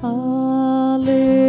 Hallelujah.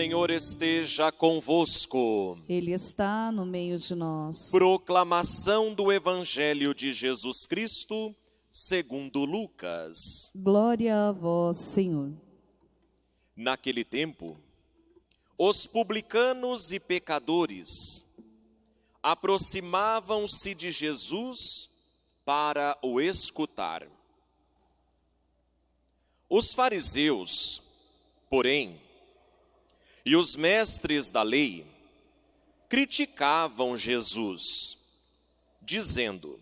Senhor esteja convosco. Ele está no meio de nós. Proclamação do Evangelho de Jesus Cristo, segundo Lucas. Glória a vós, Senhor. Naquele tempo, os publicanos e pecadores aproximavam-se de Jesus para o escutar. Os fariseus, porém, e os mestres da lei criticavam Jesus, dizendo: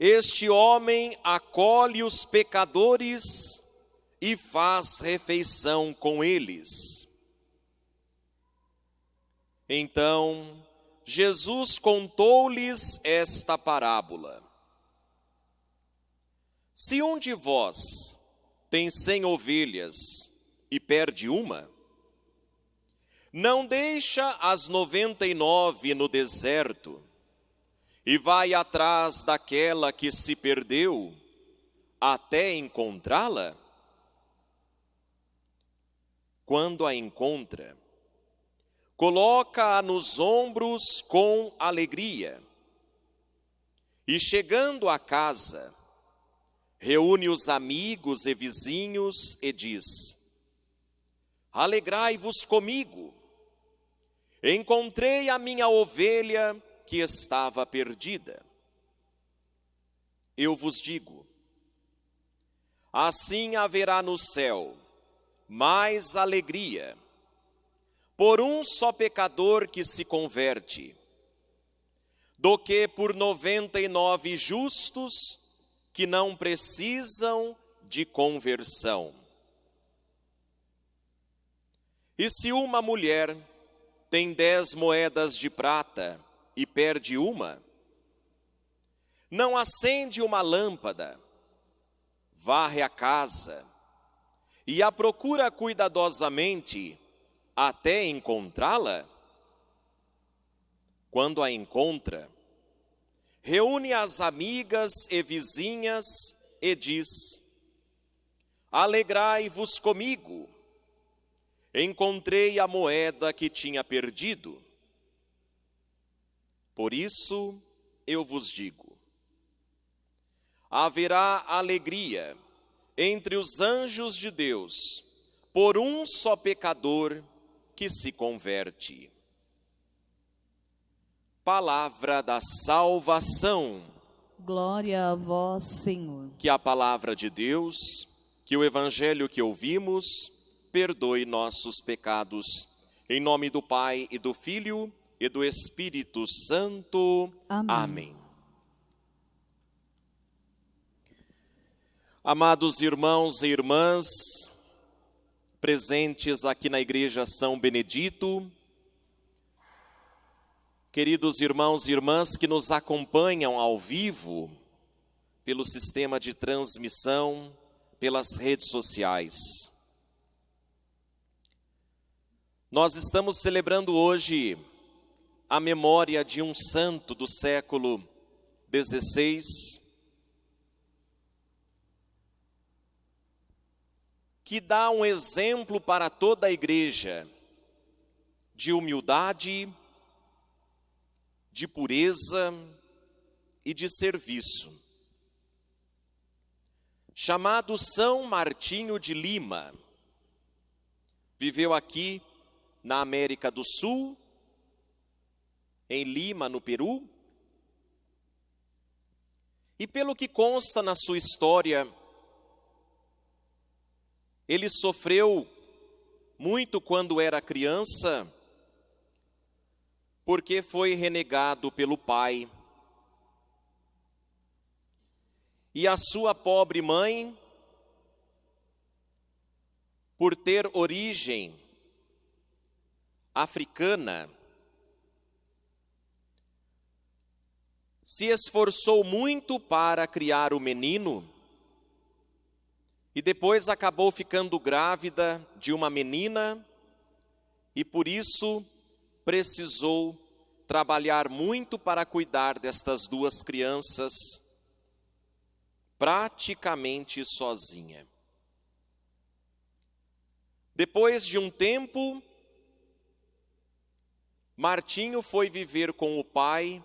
Este homem acolhe os pecadores e faz refeição com eles. Então, Jesus contou-lhes esta parábola. Se um de vós tem cem ovelhas e perde uma, não deixa as noventa e nove no deserto e vai atrás daquela que se perdeu até encontrá-la? Quando a encontra, coloca-a nos ombros com alegria. E chegando à casa, reúne os amigos e vizinhos e diz: Alegrai-vos comigo. Encontrei a minha ovelha que estava perdida. Eu vos digo: assim haverá no céu mais alegria por um só pecador que se converte, do que por noventa e nove justos que não precisam de conversão. E se uma mulher tem dez moedas de prata e perde uma, não acende uma lâmpada, varre a casa e a procura cuidadosamente até encontrá-la? Quando a encontra, reúne as amigas e vizinhas e diz: Alegrai-vos comigo, encontrei a moeda que tinha perdido. Por isso eu vos digo: haverá alegria entre os anjos de Deus por um só pecador que se converte. Palavra da salvação. Glória a vós, Senhor. Que a palavra de Deus, que o evangelho que ouvimos, perdoe nossos pecados. Em nome do Pai e do Filho e do Espírito Santo. Amém. Amém. Amados irmãos e irmãs, presentes aqui na Igreja São Benedito, queridos irmãos e irmãs que nos acompanham ao vivo pelo sistema de transmissão, pelas redes sociais. Nós estamos celebrando hoje a memória de um santo do século XVI, que dá um exemplo para toda a igreja de humildade, de pureza e de serviço. Chamado São Martinho de Lima, viveu aqui na América do Sul, em Lima, no Peru. E pelo que consta na sua história, ele sofreu muito quando era criança, porque foi renegado pelo pai. E a sua pobre mãe, por ter origem africana, se esforçou muito para criar o menino e depois acabou ficando grávida de uma menina e por isso precisou trabalhar muito para cuidar destas duas crianças, praticamente sozinha. Depois de um tempo, Martinho foi viver com o pai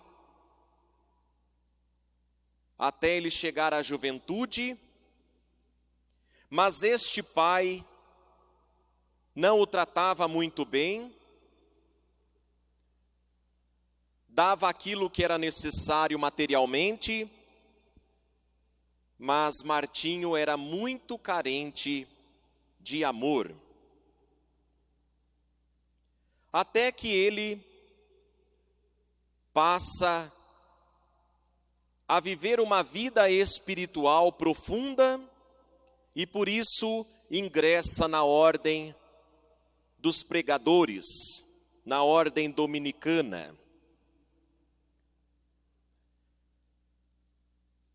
até ele chegar à juventude, mas este pai não o tratava muito bem, dava aquilo que era necessário materialmente, mas Martinho era muito carente de amor. Até que ele passa a viver uma vida espiritual profunda e por isso ingressa na ordem dos pregadores, na ordem dominicana.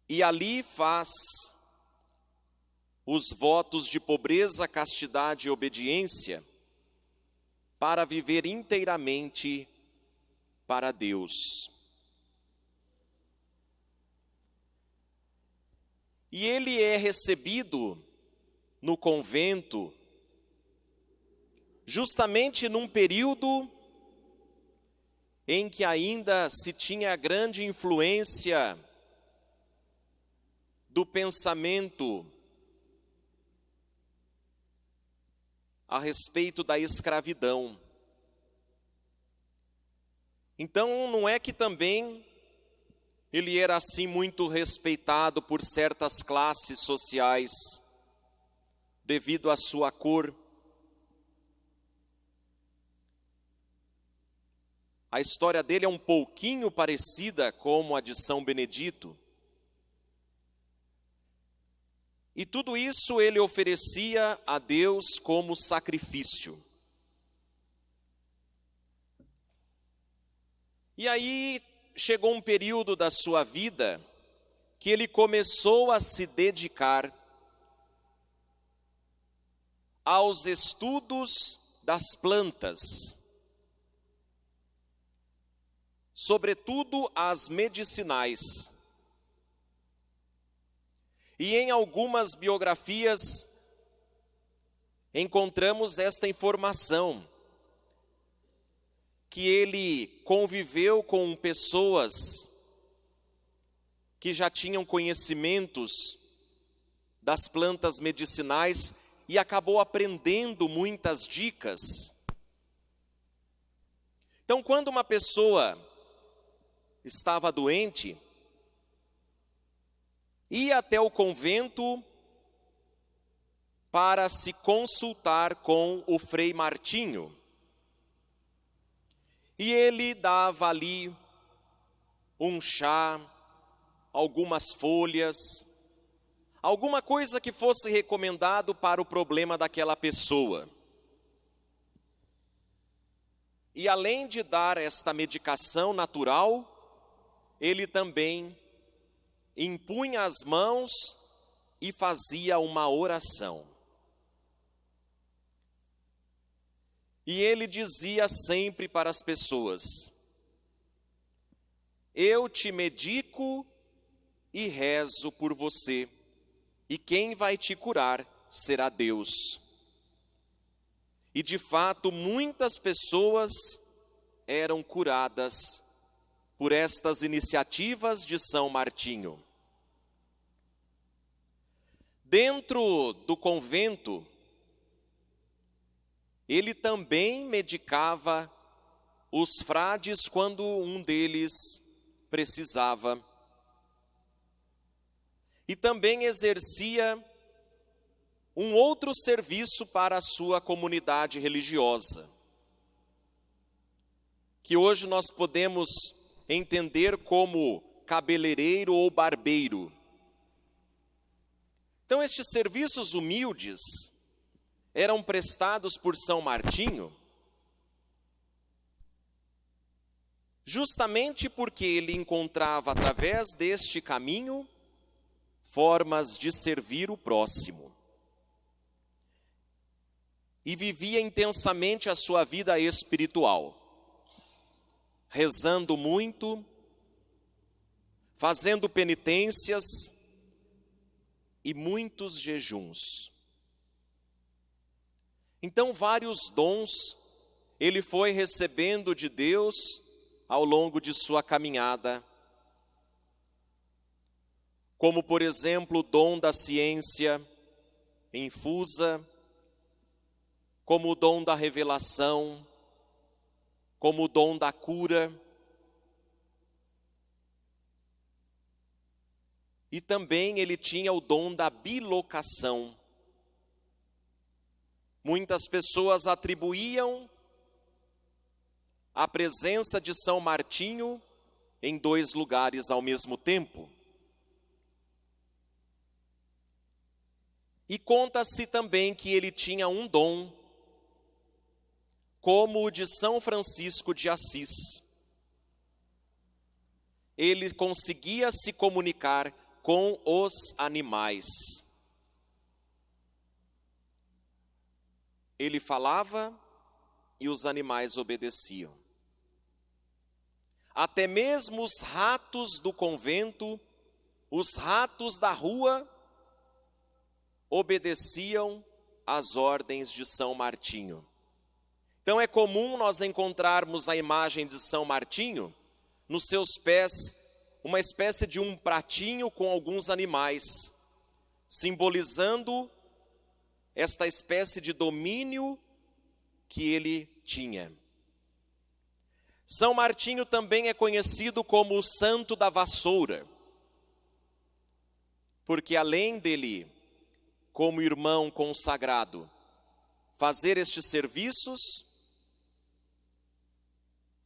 E ali faz os votos de pobreza, castidade e obediência para viver inteiramente para Deus. E ele é recebido no convento justamente num período em que ainda se tinha grande influência do pensamento a respeito da escravidão. Então, não é que também ele era assim muito respeitado por certas classes sociais, devido à sua cor. A história dele é um pouquinho parecida com a de São Benedito. E tudo isso ele oferecia a Deus como sacrifício. E aí chegou um período da sua vida que ele começou a se dedicar aos estudos das plantas, sobretudo as medicinais. E em algumas biografias encontramos esta informação que ele conviveu com pessoas que já tinham conhecimentos das plantas medicinais e acabou aprendendo muitas dicas. Então, quando uma pessoa estava doente, ia até o convento para se consultar com o Frei Martinho. E ele dava ali um chá, algumas folhas, alguma coisa que fosse recomendado para o problema daquela pessoa. E além de dar esta medicação natural, ele também impunha as mãos e fazia uma oração. E ele dizia sempre para as pessoas: Eu te medico e rezo por você, e quem vai te curar será Deus. E de fato, muitas pessoas eram curadas por estas iniciativas de São Martinho. Dentro do convento, ele também medicava os frades quando um deles precisava. E também exercia um outro serviço para a sua comunidade religiosa, que hoje nós podemos entender como cabeleireiro ou barbeiro. Então, estes serviços humildes eram prestados por São Martinho, justamente porque ele encontrava através deste caminho formas de servir o próximo. E vivia intensamente a sua vida espiritual, rezando muito, fazendo penitências e muitos jejuns. Então, vários dons ele foi recebendo de Deus ao longo de sua caminhada, como, por exemplo, o dom da ciência infusa, como o dom da revelação, como o dom da cura. E também ele tinha o dom da bilocação. Muitas pessoas atribuíam a presença de São Martinho em dois lugares ao mesmo tempo. E conta-se também que ele tinha um dom, como o de São Francisco de Assis. Ele conseguia se comunicar com os animais. Ele falava e os animais obedeciam. Até mesmo os ratos do convento, os ratos da rua, obedeciam às ordens de São Martinho. Então é comum nós encontrarmos a imagem de São Martinho nos seus pés uma espécie de um pratinho com alguns animais, simbolizando esta espécie de domínio que ele tinha. São Martinho também é conhecido como o santo da vassoura, porque além dele, como irmão consagrado, fazer estes serviços,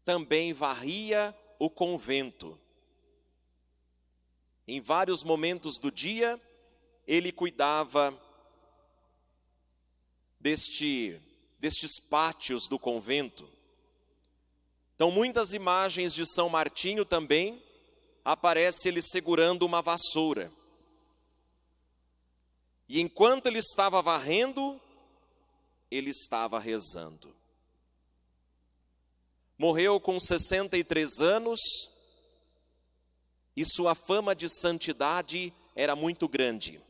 também varria o convento em vários momentos do dia, ele cuidava deste, destes pátios do convento. Então, muitas imagens de São Martinho também aparece ele segurando uma vassoura. E enquanto ele estava varrendo, ele estava rezando. Morreu com 63 anos e sua fama de santidade era muito grande,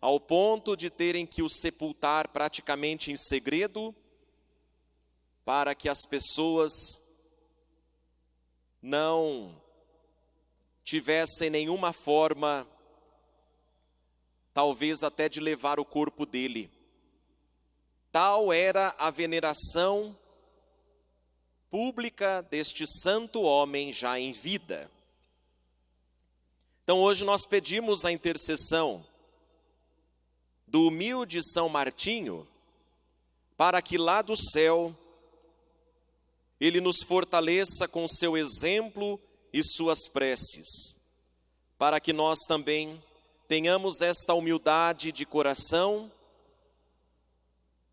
ao ponto de terem que o sepultar praticamente em segredo, para que as pessoas não tivessem nenhuma forma, talvez até de levar o corpo dele. Tal era a veneração pública deste santo homem já em vida. Então hoje nós pedimos a intercessão do humilde São Martinho, para que lá do céu ele nos fortaleça com seu exemplo e suas preces, para que nós também tenhamos esta humildade de coração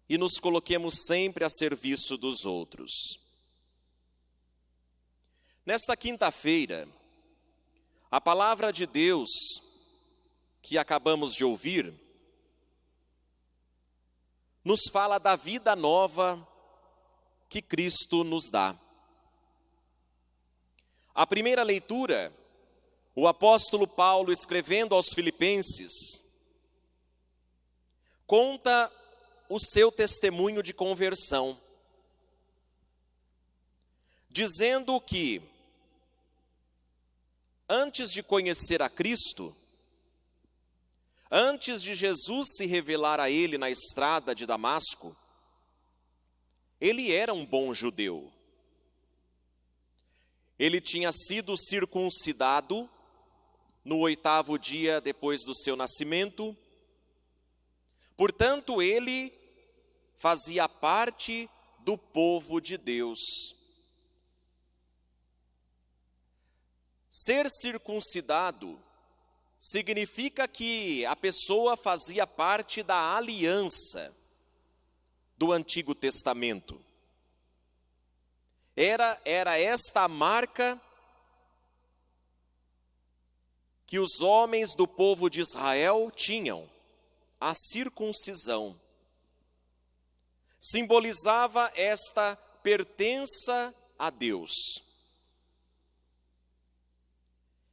e nos coloquemos sempre a serviço dos outros. Nesta quinta-feira, a palavra de Deus que acabamos de ouvir nos fala da vida nova que Cristo nos dá. A primeira leitura, o apóstolo Paulo escrevendo aos Filipenses, conta o seu testemunho de conversão, dizendo que antes de conhecer a Cristo, antes de Jesus se revelar a ele na estrada de Damasco, ele era um bom judeu. Ele tinha sido circuncidado no oitavo dia depois do seu nascimento, portanto, ele fazia parte do povo de Deus. Ser circuncidado significa que a pessoa fazia parte da aliança do Antigo Testamento. Era, era esta a marca que os homens do povo de Israel tinham, a circuncisão. Simbolizava esta pertença a Deus.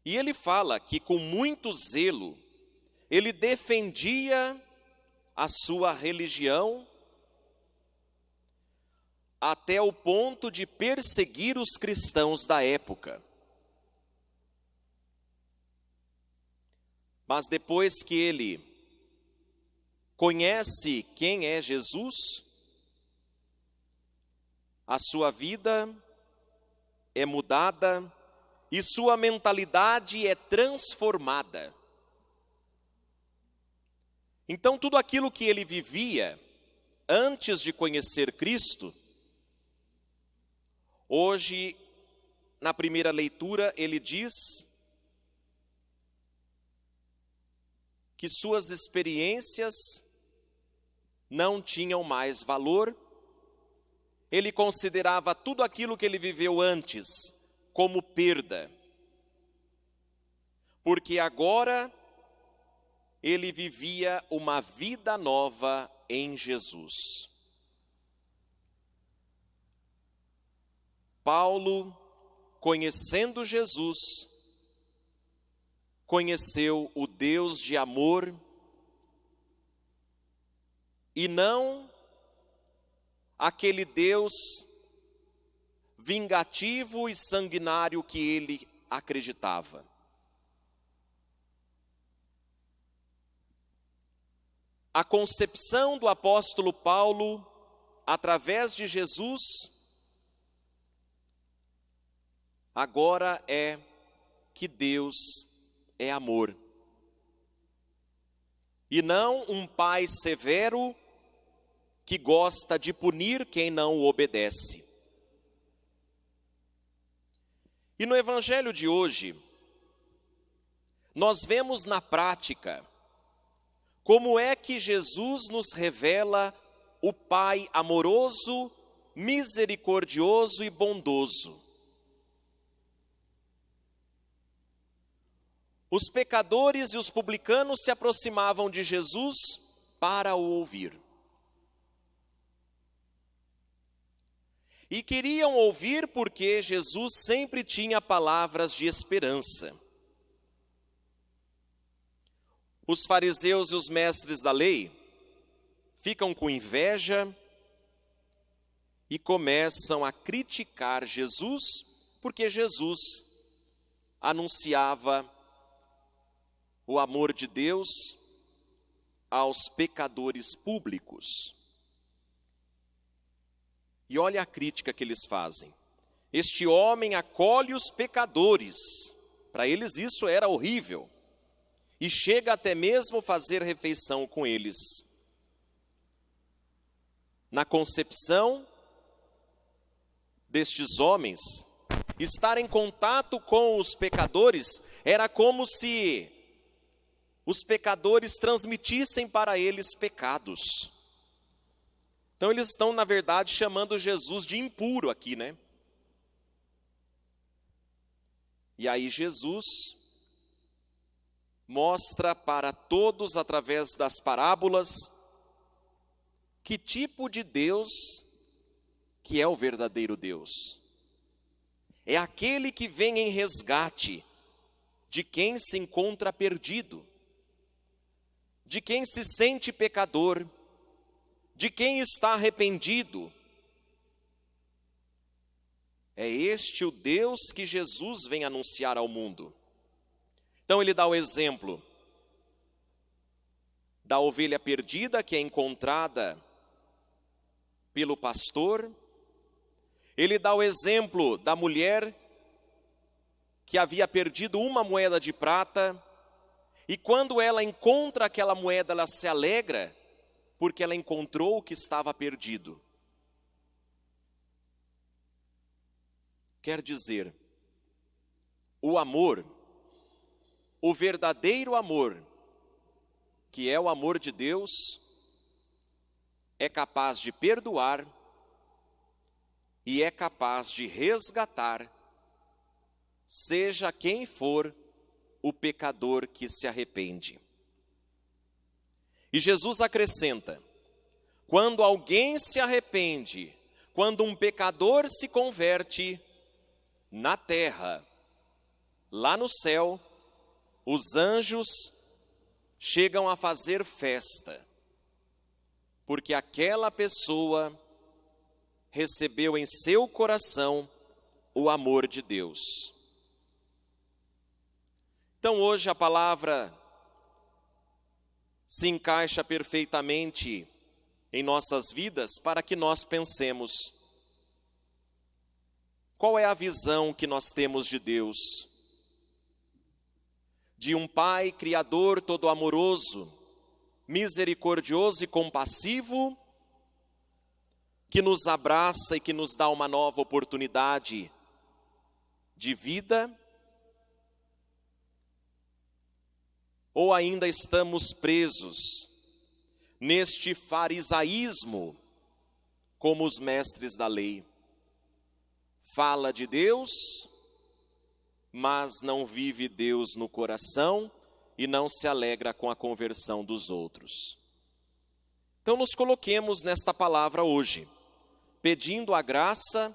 E ele fala que com muito zelo, ele defendia a sua religião até o ponto de perseguir os cristãos da época. Mas depois que ele conhece quem é Jesus, a sua vida é mudada e sua mentalidade é transformada. Então, tudo aquilo que ele vivia antes de conhecer Cristo, Hoje, na primeira leitura, ele diz que suas experiências não tinham mais valor, ele considerava tudo aquilo que ele viveu antes como perda, porque agora ele vivia uma vida nova em Jesus. Paulo, conhecendo Jesus, conheceu o Deus de amor e não aquele Deus vingativo e sanguinário que ele acreditava. A concepção do apóstolo Paulo, através de Jesus, agora é que Deus é amor. E não um pai severo que gosta de punir quem não obedece. E no evangelho de hoje, nós vemos na prática como é que Jesus nos revela o Pai amoroso, misericordioso e bondoso Os pecadores e os publicanos se aproximavam de Jesus para o ouvir. E queriam ouvir porque Jesus sempre tinha palavras de esperança. Os fariseus e os mestres da lei ficam com inveja e começam a criticar Jesus, porque Jesus anunciava o amor de Deus aos pecadores públicos. E olha a crítica que eles fazem. Este homem acolhe os pecadores, para eles isso era horrível, e chega até mesmo fazer refeição com eles. Na concepção destes homens, estar em contato com os pecadores era como se os pecadores transmitissem para eles pecados. Então eles estão, na verdade, chamando Jesus de impuro aqui, né? E aí Jesus mostra para todos, através das parábolas, que tipo de Deus que é o verdadeiro Deus. É aquele que vem em resgate de quem se encontra perdido de quem se sente pecador, de quem está arrependido. É este o Deus que Jesus vem anunciar ao mundo. Então ele dá o exemplo da ovelha perdida que é encontrada pelo pastor. Ele dá o exemplo da mulher que havia perdido uma moeda de prata, e quando ela encontra aquela moeda, ela se alegra, porque ela encontrou o que estava perdido. Quer dizer, o amor, o verdadeiro amor, que é o amor de Deus, é capaz de perdoar e é capaz de resgatar, seja quem for o pecador que se arrepende. E Jesus acrescenta: quando alguém se arrepende, quando um pecador se converte, na terra, lá no céu, os anjos chegam a fazer festa, porque aquela pessoa recebeu em seu coração o amor de Deus. Então hoje a palavra se encaixa perfeitamente em nossas vidas para que nós pensemos qual é a visão que nós temos de Deus? De um Pai Criador todo amoroso, misericordioso e compassivo, que nos abraça e que nos dá uma nova oportunidade de vida? Ou ainda estamos presos neste farisaísmo como os mestres da lei? fala de Deus, mas não vive Deus no coração e não se alegra com a conversão dos outros. Então, nos coloquemos nesta palavra hoje, pedindo a graça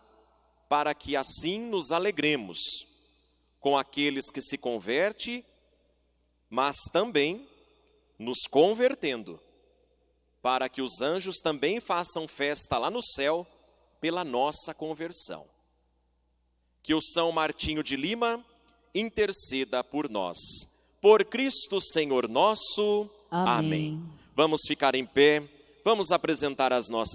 para que assim nos alegremos com aqueles que se converte, mas também nos convertendo, para que os anjos também façam festa lá no céu pela nossa conversão que o São Martinho de Lima interceda por nós. Por Cristo Senhor nosso. Amém. Amém. Vamos ficar em pé, vamos apresentar as nossas